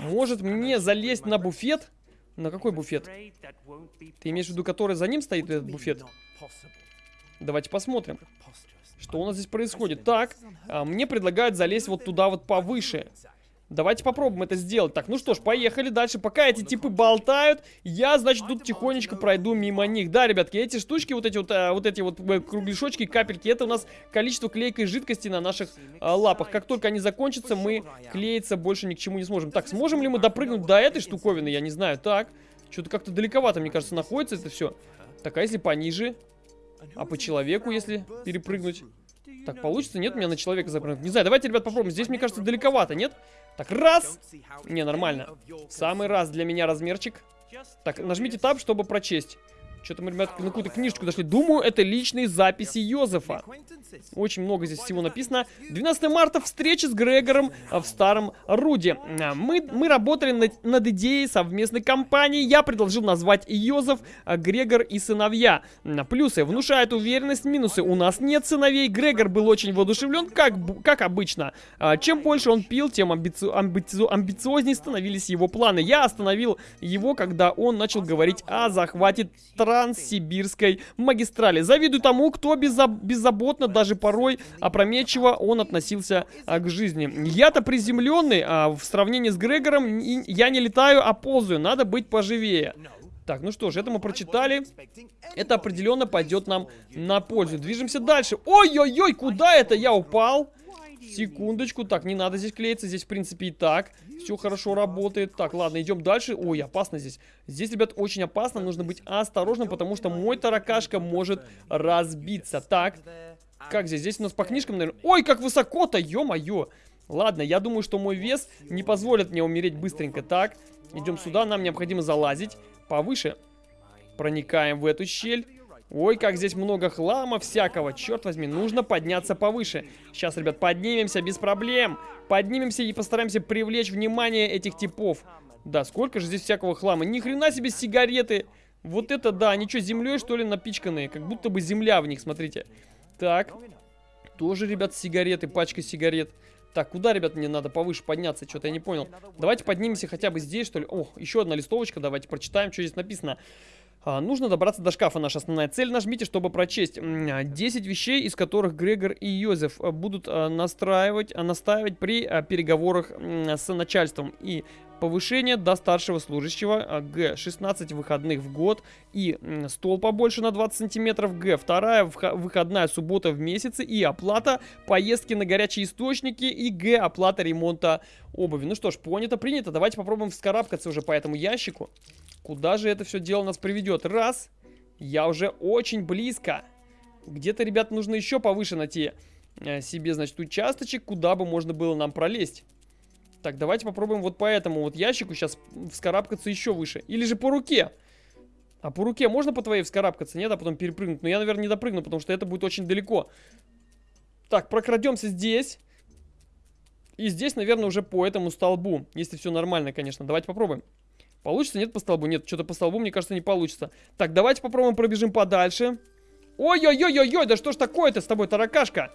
Может мне залезть на буфет? На какой буфет? Ты имеешь в виду, который за ним стоит этот буфет? Давайте посмотрим. Что у нас здесь происходит? Так, а, мне предлагают залезть вот туда вот повыше. Давайте попробуем это сделать. Так, ну что ж, поехали дальше. Пока эти типы болтают, я, значит, тут тихонечко пройду мимо них. Да, ребятки, эти штучки, вот эти вот, а, вот эти вот э, кругляшочки, капельки, это у нас количество клейкой жидкости на наших а, лапах. Как только они закончатся, мы клеиться больше ни к чему не сможем. Так, сможем ли мы допрыгнуть до этой штуковины? Я не знаю. Так, что-то как-то далековато, мне кажется, находится это все. Так, а если пониже? А по человеку, если перепрыгнуть? Так, получится? Нет, меня на человека запрыгнуть. Не знаю, давайте, ребят, попробуем. Здесь, мне кажется, далековато, нет? Так, раз. Не, нормально. Самый раз для меня размерчик. Так, нажмите таб, чтобы прочесть. Что-то мы, ребят, на какую-то книжечку дошли. Думаю, это личные записи Йозефа. Очень много здесь всего написано. 12 марта встреча с Грегором в Старом Руде. Мы, мы работали над, над идеей совместной кампании. Я предложил назвать Йозеф, Грегор и сыновья. Плюсы. Внушает уверенность. Минусы. У нас нет сыновей. Грегор был очень воодушевлен, как, как обычно. Чем больше он пил, тем амбици, амбици, амбициознее становились его планы. Я остановил его, когда он начал говорить о захвате Транссибирской магистрали. Завидую тому, кто беззаб беззаботно, даже порой опрометчиво он относился а, к жизни. Я-то приземленный, а в сравнении с Грегором я не летаю, а ползаю. Надо быть поживее. Так, ну что ж, это мы прочитали. Это определенно пойдет нам на пользу. Движемся дальше. Ой-ой-ой, куда это я упал? Секундочку. Так, не надо здесь клеиться. Здесь, в принципе, и так все хорошо работает. Так, ладно, идем дальше. Ой, опасно здесь. Здесь, ребят, очень опасно. Нужно быть осторожным, потому что мой таракашка может разбиться. Так, как здесь? Здесь у нас по книжкам, наверное... Ой, как высоко-то, ё-моё. Ладно, я думаю, что мой вес не позволит мне умереть быстренько. Так, идем сюда. Нам необходимо залазить повыше. Проникаем в эту щель. Ой, как здесь много хлама всякого. Черт возьми, нужно подняться повыше. Сейчас, ребят, поднимемся без проблем. Поднимемся и постараемся привлечь внимание этих типов. Да, сколько же здесь всякого хлама. Ни хрена себе сигареты. Вот это да, они что, землей что ли напичканные? Как будто бы земля в них, смотрите. Так, тоже, ребят, сигареты, пачка сигарет. Так, куда, ребят, мне надо повыше подняться? Что-то я не понял. Давайте поднимемся хотя бы здесь, что ли. О, еще одна листовочка, давайте прочитаем, что здесь написано. А, нужно добраться до шкафа, наша основная цель. Нажмите, чтобы прочесть 10 а, вещей, из которых Грегор и Йозеф а, будут настраивать, настаивать при переговорах с начальством. И повышение до старшего служащего. Г. 16 выходных в год. И стол побольше на 20 сантиметров. Г. Вторая выходная суббота в месяце. И оплата поездки на горячие источники. И Г. Оплата ремонта обуви. Ну что ж, понято, принято. Давайте попробуем вскарабкаться уже по этому ящику. Куда же это все дело нас приведет? Раз. Я уже очень близко. Где-то, ребят, нужно еще повыше найти э, себе, значит, участочек, куда бы можно было нам пролезть. Так, давайте попробуем вот по этому вот ящику сейчас вскарабкаться еще выше. Или же по руке. А по руке можно по твоей вскарабкаться? Нет, а потом перепрыгнуть. Но я, наверное, не допрыгну, потому что это будет очень далеко. Так, прокрадемся здесь. И здесь, наверное, уже по этому столбу. Если все нормально, конечно. Давайте попробуем. Получится? Нет по столбу? Нет, что-то по столбу, мне кажется, не получится. Так, давайте попробуем пробежим подальше. Ой-ой-ой-ой-ой, да что ж такое-то с тобой, таракашка?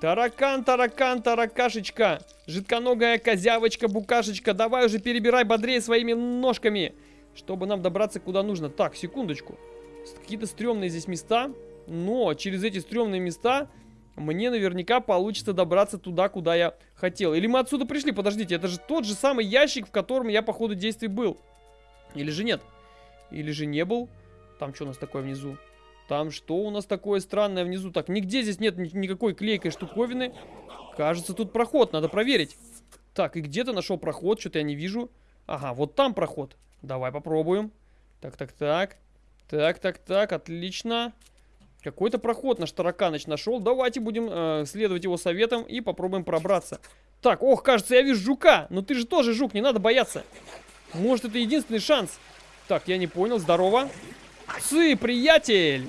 Таракан, таракан, таракашечка. Жидконогая козявочка, букашечка. Давай уже перебирай бодрее своими ножками, чтобы нам добраться куда нужно. Так, секундочку. Какие-то стрёмные здесь места. Но через эти стрёмные места мне наверняка получится добраться туда, куда я хотел. Или мы отсюда пришли? Подождите, это же тот же самый ящик, в котором я по ходу действий был. Или же нет? Или же не был? Там что у нас такое внизу? Там что у нас такое странное внизу? Так, нигде здесь нет ни никакой клейкой штуковины. Кажется, тут проход, надо проверить. Так, и где ты нашел проход? Что-то я не вижу. Ага, вот там проход. Давай попробуем. Так, так, так. Так, так, так, отлично. Какой-то проход наш тараканыч нашел. Давайте будем э, следовать его советам и попробуем пробраться. Так, ох, кажется, я вижу жука. Но ты же тоже жук, не надо бояться. Может, это единственный шанс. Так, я не понял, здорово. Цы, приятель!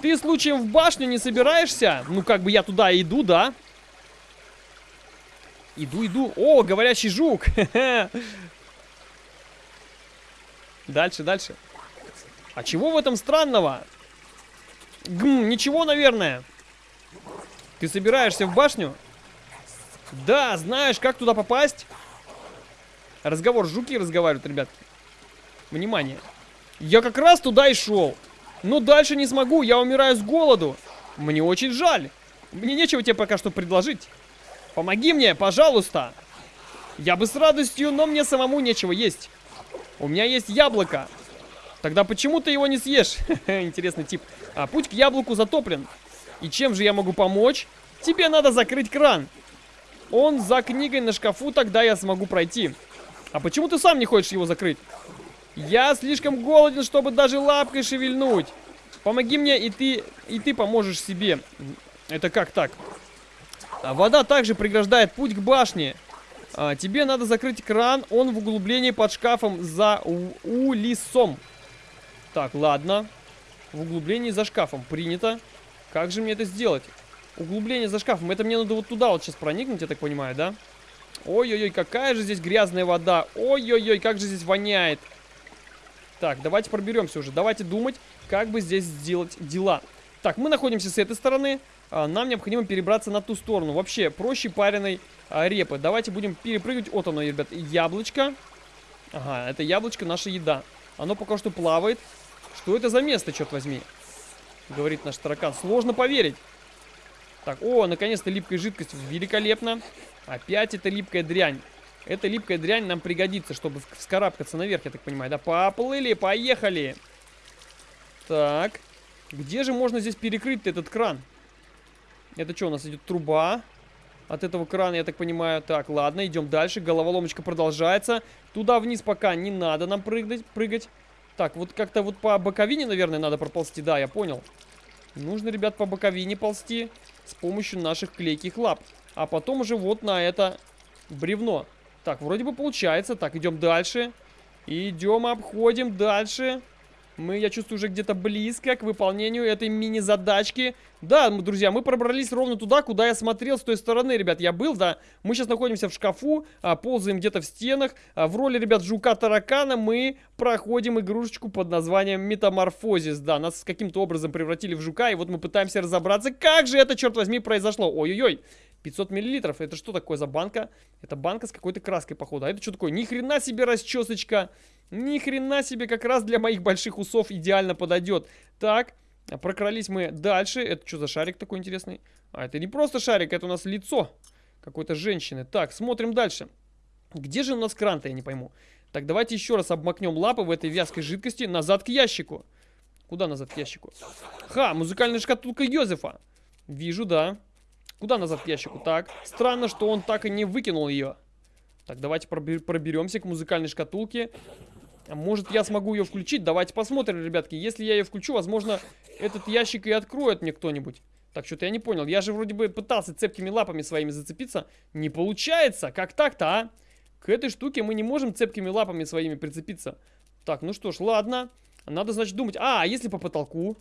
Ты случаем в башню не собираешься? Ну, как бы я туда иду, да? Иду, иду. О, говорящий жук! Дальше, дальше. А чего в этом странного? Гм, ничего, наверное. Ты собираешься в башню? Да, знаешь, как туда попасть? Разговор, жуки разговаривают, ребят. Внимание. Я как раз туда и шел. Но дальше не смогу, я умираю с голоду. Мне очень жаль. Мне нечего тебе пока что предложить. Помоги мне, пожалуйста. Я бы с радостью, но мне самому нечего есть. У меня есть яблоко. Тогда почему ты его не съешь? Интересный тип. А путь к яблоку затоплен. И чем же я могу помочь? Тебе надо закрыть кран. Он за книгой на шкафу, тогда я смогу пройти. А почему ты сам не хочешь его закрыть? Я слишком голоден, чтобы даже лапкой шевельнуть. Помоги мне, и ты, и ты поможешь себе. Это как так? А вода также преграждает путь к башне. А, тебе надо закрыть кран, он в углублении под шкафом за улисом. Так, ладно. В углублении за шкафом. Принято. Как же мне это сделать? Углубление за шкафом. Это мне надо вот туда вот сейчас проникнуть, я так понимаю, да? Ой-ой-ой, какая же здесь грязная вода. Ой-ой-ой, как же здесь воняет. Так, давайте проберемся уже. Давайте думать, как бы здесь сделать дела. Так, мы находимся с этой стороны. А, нам необходимо перебраться на ту сторону. Вообще, проще пареной а, репы. Давайте будем перепрыгивать. Вот оно, ребят, яблочко. Ага, это яблочко наша еда. Оно пока что плавает. Что это за место, черт возьми? Говорит наш таракан. Сложно поверить. Так, о, наконец-то липкая жидкость. Великолепно. Опять эта липкая дрянь. Эта липкая дрянь нам пригодится, чтобы вскарабкаться наверх, я так понимаю. Да, поплыли, поехали. Так. Где же можно здесь перекрыть этот кран? Это что, у нас идет труба от этого крана, я так понимаю. Так, ладно, идем дальше. Головоломочка продолжается. Туда вниз пока не надо нам прыгать. прыгать. Так, вот как-то вот по боковине, наверное, надо проползти. Да, я понял. Нужно, ребят, по боковине ползти с помощью наших клейких лап. А потом уже вот на это бревно. Так, вроде бы получается. Так, идем дальше. Идем, обходим дальше. Мы, я чувствую, уже где-то близко к выполнению этой мини-задачки. Да, друзья, мы пробрались ровно туда, куда я смотрел с той стороны, ребят. Я был, да. Мы сейчас находимся в шкафу, а, ползаем где-то в стенах. А, в роли, ребят, жука-таракана мы проходим игрушечку под названием Metamorphosis. Да, нас каким-то образом превратили в жука, и вот мы пытаемся разобраться, как же это, черт возьми, произошло. Ой-ой-ой. 500 миллилитров. Это что такое за банка? Это банка с какой-то краской, походу. А это что такое? Ни хрена себе расчесочка. Ни хрена себе, как раз для моих больших усов идеально подойдет. Так, прокрались мы дальше. Это что за шарик такой интересный? А, это не просто шарик, это у нас лицо какой-то женщины. Так, смотрим дальше. Где же у нас кран-то, я не пойму. Так, давайте еще раз обмакнем лапы в этой вязкой жидкости назад к ящику. Куда назад к ящику? Ха, музыкальная шкатулка Йозефа. Вижу, да. Куда назад к ящику? Так, странно, что он так и не выкинул ее. Так, давайте проберемся к музыкальной шкатулке. Может, я смогу ее включить? Давайте посмотрим, ребятки. Если я ее включу, возможно, этот ящик и откроет мне кто-нибудь. Так, что-то я не понял. Я же вроде бы пытался цепкими лапами своими зацепиться. Не получается. Как так-то, а? К этой штуке мы не можем цепкими лапами своими прицепиться. Так, ну что ж, ладно. Надо, значит, думать. А, а если по потолку?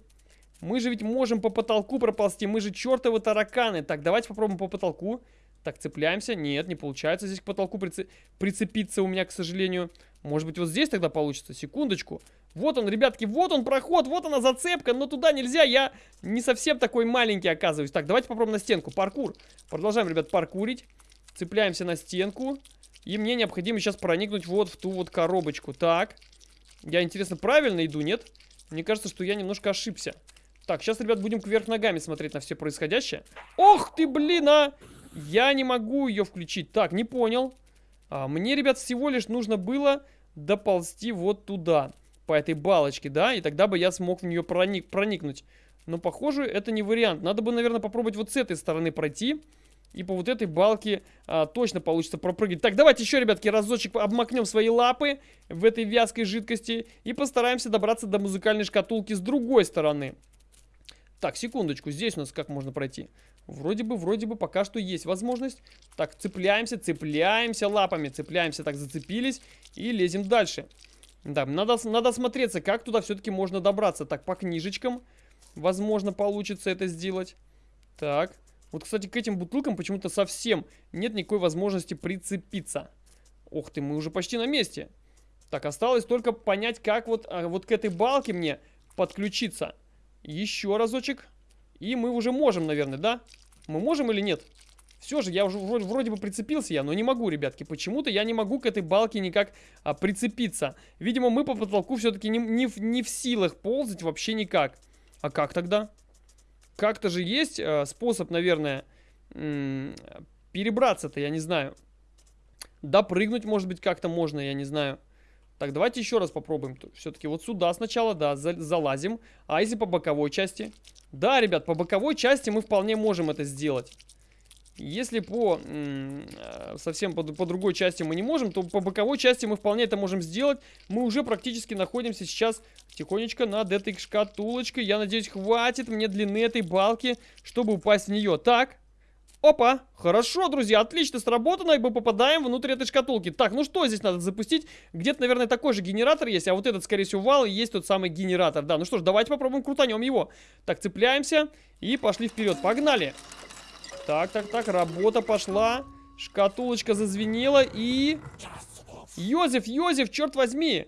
Мы же ведь можем по потолку проползти. Мы же чертовы тараканы. Так, давайте попробуем по потолку. Так, цепляемся. Нет, не получается здесь к потолку прице... прицепиться у меня, к сожалению. Может быть, вот здесь тогда получится? Секундочку. Вот он, ребятки, вот он проход, вот она зацепка, но туда нельзя, я не совсем такой маленький оказываюсь. Так, давайте попробуем на стенку, паркур. Продолжаем, ребят, паркурить. Цепляемся на стенку. И мне необходимо сейчас проникнуть вот в ту вот коробочку. Так, я, интересно, правильно иду, нет? Мне кажется, что я немножко ошибся. Так, сейчас, ребят, будем кверх ногами смотреть на все происходящее. Ох ты, блин, а! Я не могу ее включить. Так, не понял. А, мне, ребят, всего лишь нужно было доползти вот туда. По этой балочке, да? И тогда бы я смог в нее проник проникнуть. Но, похоже, это не вариант. Надо бы, наверное, попробовать вот с этой стороны пройти. И по вот этой балке а, точно получится пропрыгать. Так, давайте еще, ребятки, разочек обмакнем свои лапы в этой вязкой жидкости. И постараемся добраться до музыкальной шкатулки с другой стороны. Так, секундочку, здесь у нас как можно пройти? Вроде бы, вроде бы пока что есть возможность. Так, цепляемся, цепляемся лапами, цепляемся, так зацепились и лезем дальше. Да, надо, надо смотреться, как туда все-таки можно добраться. Так, по книжечкам, возможно, получится это сделать. Так, вот, кстати, к этим бутылкам почему-то совсем нет никакой возможности прицепиться. Ох ты, мы уже почти на месте. Так, осталось только понять, как вот, а, вот к этой балке мне подключиться. Еще разочек. И мы уже можем, наверное, да? Мы можем или нет? Все же, я уже вроде, вроде бы прицепился я, но не могу, ребятки. Почему-то я не могу к этой балке никак а, прицепиться. Видимо, мы по потолку все-таки не, не, не в силах ползать вообще никак. А как тогда? Как-то же есть э, способ, наверное, перебраться-то, я не знаю. Допрыгнуть, может быть, как-то можно, я не знаю. Так, давайте еще раз попробуем. Все-таки вот сюда сначала, да, за залазим. А если по боковой части? Да, ребят, по боковой части мы вполне можем это сделать. Если по э, совсем по, по другой части мы не можем, то по боковой части мы вполне это можем сделать. Мы уже практически находимся сейчас тихонечко над этой шкатулочкой. Я надеюсь, хватит мне длины этой балки, чтобы упасть в нее. Так, Опа, хорошо, друзья, отлично сработано, и мы попадаем внутрь этой шкатулки. Так, ну что здесь надо запустить? Где-то, наверное, такой же генератор есть, а вот этот, скорее всего, вал и есть тот самый генератор. Да, ну что ж, давайте попробуем крутанем его. Так, цепляемся и пошли вперед. Погнали. Так, так, так, работа пошла. Шкатулочка зазвенела и... Йозеф, Йозеф, черт возьми!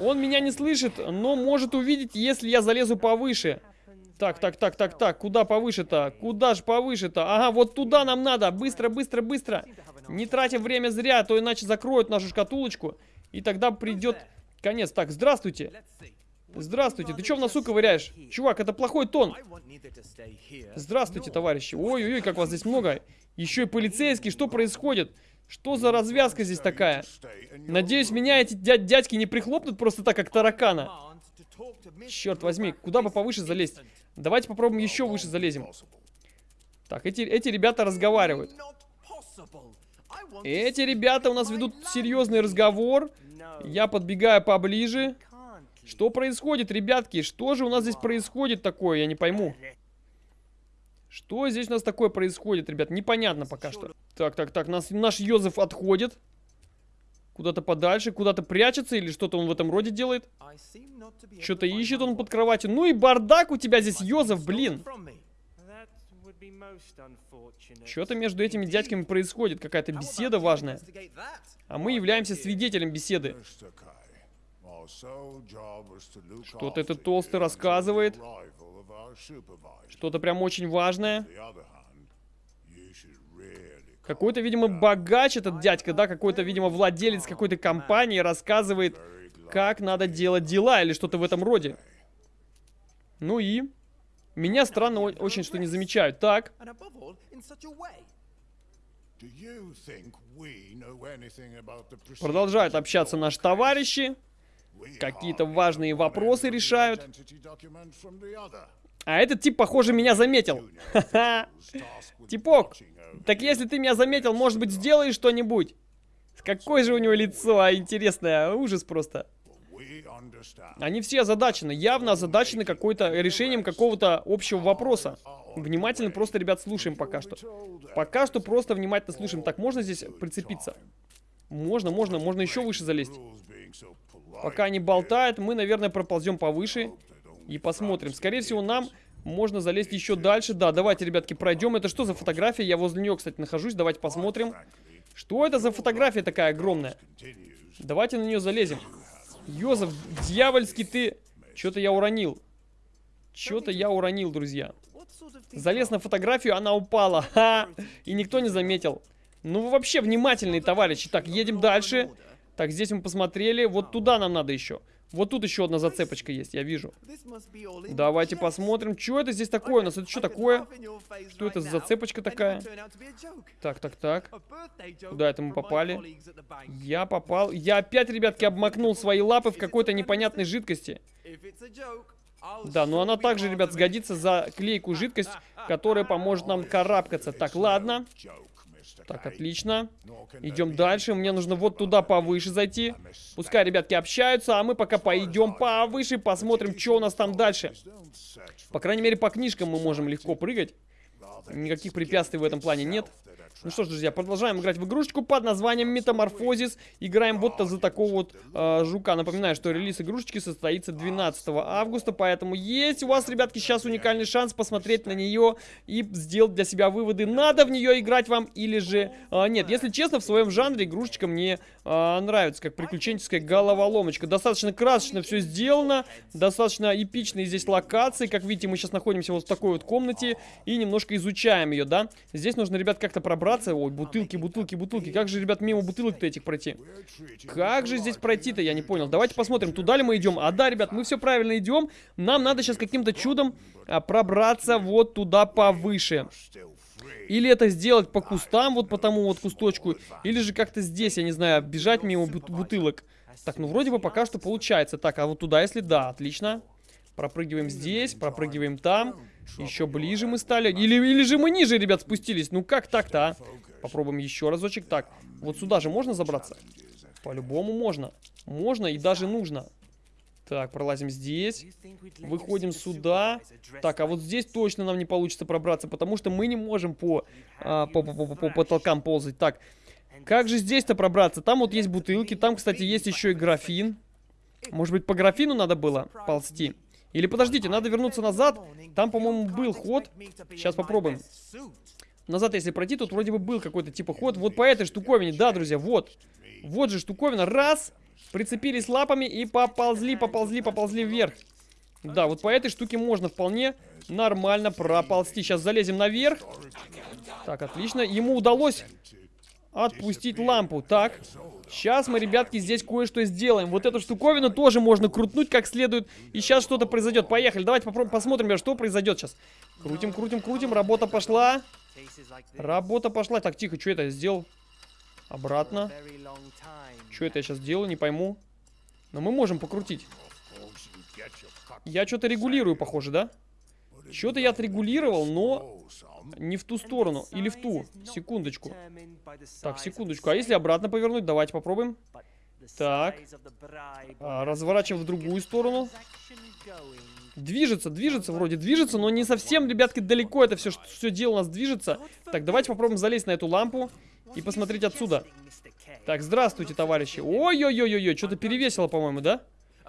Он меня не слышит, но может увидеть, если я залезу повыше. Так, так, так, так, так, куда повыше-то? Куда же повыше-то? Ага, вот туда нам надо. Быстро, быстро, быстро. Не тратим время зря, а то иначе закроют нашу шкатулочку. И тогда придет конец. Так, здравствуйте. Здравствуйте, ты что в носу ковыряешь? Чувак, это плохой тон. Здравствуйте, товарищи. Ой-ой-ой, как вас здесь много. Еще и полицейский, что происходит? Что за развязка здесь такая? Надеюсь, меня эти дядь дядьки не прихлопнут просто так, как таракана. Черт возьми, куда бы повыше залезть? Давайте попробуем еще выше залезем. Так, эти, эти ребята разговаривают. Эти ребята у нас ведут серьезный разговор. Я подбегаю поближе. Что происходит, ребятки? Что же у нас здесь происходит такое? Я не пойму. Что здесь у нас такое происходит, ребят? Непонятно пока что. Так, так, так, нас, наш Йозеф отходит. Куда-то подальше, куда-то прячется или что-то он в этом роде делает. Что-то ищет он под кроватью. Ну и бардак у тебя здесь, Йозеф, блин. Что-то между этими дядьками происходит, какая-то беседа важная. А мы являемся свидетелем беседы. Что-то этот толстый рассказывает. Что-то прям очень важное. Какой-то, видимо, богач этот дядька, да, какой-то, видимо, владелец какой-то компании рассказывает, как надо делать дела или что-то в этом роде. Ну и... Меня странно очень, что не замечают. Так. Продолжают общаться наши товарищи. Какие-то важные вопросы решают. А этот тип, похоже, меня заметил. Типок, так если ты меня заметил, может быть, сделаешь что-нибудь? Какое же у него лицо, а интересное, ужас просто. Они все озадачены, явно озадачены какой-то решением какого-то общего вопроса. Внимательно просто, ребят, слушаем пока что. Пока что просто внимательно слушаем. Так, можно здесь прицепиться? Можно, можно, можно еще выше залезть. Пока они болтают, мы, наверное, проползем повыше и посмотрим. Скорее всего, нам можно залезть еще дальше. Да, давайте, ребятки, пройдем. Это что за фотография? Я возле нее, кстати, нахожусь. Давайте посмотрим. Что это за фотография такая огромная? Давайте на нее залезем. Йозеф, дьявольский ты... Что-то я уронил. Что-то я уронил, друзья. Залез на фотографию, она упала. Ха! И никто не заметил. Ну, вы вообще внимательные, товарищи. Так, едем дальше. Так, здесь мы посмотрели. Вот туда нам надо еще. Вот тут еще одна зацепочка есть, я вижу. Давайте посмотрим. Что это здесь такое у нас? Это что такое? Что это за зацепочка такая? Так, так, так. Куда это мы попали? Я попал. Я опять, ребятки, обмакнул свои лапы в какой-то непонятной жидкости. Да, но она также, ребят, сгодится за клейкую жидкость, которая поможет нам карабкаться. Так, ладно. Так, отлично. Идем дальше. Мне нужно вот туда повыше зайти. Пускай ребятки общаются, а мы пока пойдем повыше, посмотрим, что у нас там дальше. По крайней мере, по книжкам мы можем легко прыгать. Никаких препятствий в этом плане нет. Ну что ж, друзья, продолжаем играть в игрушечку под названием Метаморфозис. Играем вот за такого вот э, жука. Напоминаю, что релиз игрушечки состоится 12 августа, поэтому есть у вас, ребятки, сейчас уникальный шанс посмотреть на нее и сделать для себя выводы, надо в нее играть вам или же э, нет. Если честно, в своем жанре игрушечка мне э, нравится, как приключенческая головоломочка. Достаточно красочно все сделано, достаточно эпичные здесь локации. Как видите, мы сейчас находимся вот в такой вот комнате и немножко изучаем ее, да. Здесь нужно, ребят, как-то пробраться. Ой, бутылки, бутылки, бутылки. Как же, ребят, мимо бутылок-то этих пройти? Как же здесь пройти-то, я не понял. Давайте посмотрим, туда ли мы идем. А да, ребят, мы все правильно идем. Нам надо сейчас каким-то чудом а, пробраться вот туда повыше. Или это сделать по кустам, вот по тому вот кусточку. Или же как-то здесь, я не знаю, бежать мимо бут бутылок. Так, ну вроде бы пока что получается. Так, а вот туда, если да, отлично. Пропрыгиваем здесь, пропрыгиваем там. Еще ближе мы стали. Или, или же мы ниже, ребят, спустились. Ну как так-то, а? Попробуем еще разочек. Так, вот сюда же можно забраться? По-любому можно. Можно и даже нужно. Так, пролазим здесь. Выходим сюда. Так, а вот здесь точно нам не получится пробраться, потому что мы не можем по, а, по, по, по, по потолкам ползать. Так, как же здесь-то пробраться? Там вот есть бутылки, там, кстати, есть еще и графин. Может быть, по графину надо было ползти? Или подождите, надо вернуться назад. Там, по-моему, был ход. Сейчас попробуем. Назад, если пройти, тут вроде бы был какой-то типа ход. Вот по этой штуковине, да, друзья, вот. Вот же штуковина. Раз. Прицепились лапами и поползли, поползли, поползли вверх. Да, вот по этой штуке можно вполне нормально проползти. Сейчас залезем наверх. Так, отлично. Ему удалось отпустить лампу. Так, сейчас мы, ребятки, здесь кое-что сделаем. Вот эту штуковину тоже можно крутнуть как следует. И сейчас что-то произойдет. Поехали, давайте посмотрим, что произойдет сейчас. Крутим, крутим, крутим. Работа пошла. Работа пошла. Так, тихо, что это я сделал? Обратно. Что это я сейчас делаю, не пойму. Но мы можем покрутить. Я что-то регулирую, похоже, да? Что-то я отрегулировал, но не в ту сторону. Или в ту. Секундочку. Так, секундочку. А если обратно повернуть? Давайте попробуем. Так. А, разворачиваем в другую сторону. Движется, движется, вроде движется, но не совсем, ребятки, далеко это все, все дело у нас движется. Так, давайте попробуем залезть на эту лампу и посмотреть отсюда. Так, здравствуйте, товарищи. Ой-ой-ой-ой, что-то перевесило, по-моему, да?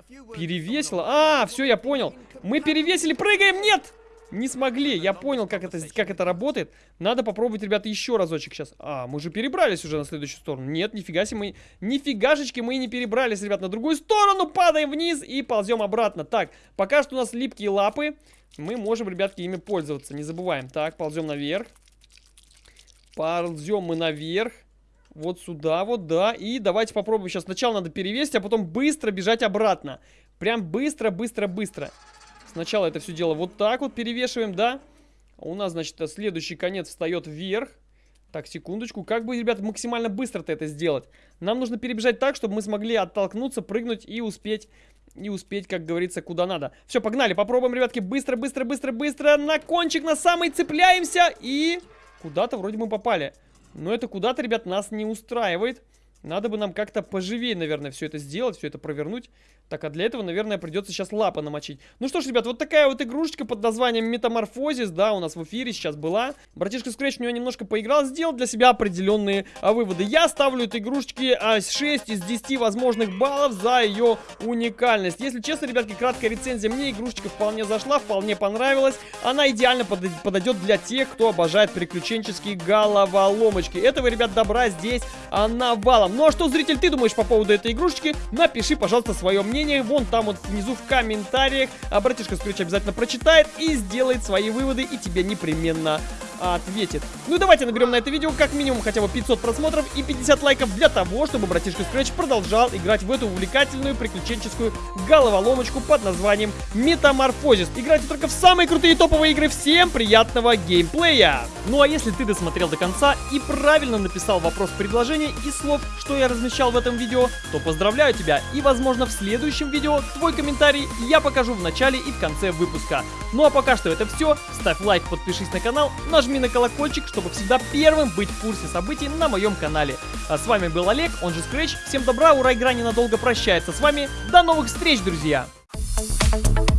Перевесило. А, все, я понял. Мы перевесили, прыгаем, нет! Не смогли. Я понял, как это, как это работает. Надо попробовать, ребята, еще разочек сейчас. А, мы же перебрались уже на следующую сторону. Нет, нифига себе мы... Нифигашечки мы не перебрались, ребят, на другую сторону. Падаем вниз и ползем обратно. Так, пока что у нас липкие лапы. Мы можем, ребятки, ими пользоваться. Не забываем. Так, ползем наверх. Ползем мы наверх. Вот сюда вот, да. И давайте попробуем сейчас. Сначала надо перевесить, а потом быстро бежать обратно. Прям быстро, быстро, быстро. Сначала это все дело вот так вот перевешиваем, да? У нас, значит, следующий конец встает вверх. Так, секундочку. Как бы, ребят, максимально быстро-то это сделать? Нам нужно перебежать так, чтобы мы смогли оттолкнуться, прыгнуть и успеть, и успеть, как говорится, куда надо. Все, погнали, попробуем, ребятки, быстро, быстро, быстро, быстро. На кончик, на самый цепляемся и... Куда-то вроде мы попали. Но это куда-то, ребят, нас не устраивает. Надо бы нам как-то поживее, наверное, все это сделать, все это провернуть. Так, а для этого, наверное, придется сейчас лапы намочить. Ну что ж, ребят, вот такая вот игрушечка под названием Метаморфозис, да, у нас в эфире сейчас была. Братишка Scratch в нее немножко поиграл, сделал для себя определенные а, выводы. Я ставлю этой игрушечке а, 6 из 10 возможных баллов за ее уникальность. Если честно, ребятки, краткая рецензия, мне игрушечка вполне зашла, вполне понравилась. Она идеально под, подойдет для тех, кто обожает приключенческие головоломочки. Этого, ребят, добра здесь а, навалом. Ну а что, зритель, ты думаешь по поводу этой игрушечки? Напиши, пожалуйста, свое мнение мнение вон там вот внизу в комментариях. А братишка Скрюч обязательно прочитает и сделает свои выводы и тебе непременно ответит. Ну давайте наберем на это видео как минимум хотя бы 500 просмотров и 50 лайков для того, чтобы братишка Scratch продолжал играть в эту увлекательную приключенческую головоломочку под названием Метаморфозис. Играйте только в самые крутые топовые игры. Всем приятного геймплея! Ну а если ты досмотрел до конца и правильно написал вопрос предложения и слов, что я размещал в этом видео, то поздравляю тебя и возможно в следующем видео твой комментарий я покажу в начале и в конце выпуска. Ну а пока что это все. Ставь лайк, подпишись на канал, нажми на колокольчик, чтобы всегда первым быть в курсе событий на моем канале. А с вами был Олег, он же Scratch. Всем добра, ура, игра ненадолго прощается с вами. До новых встреч, друзья! Thank you.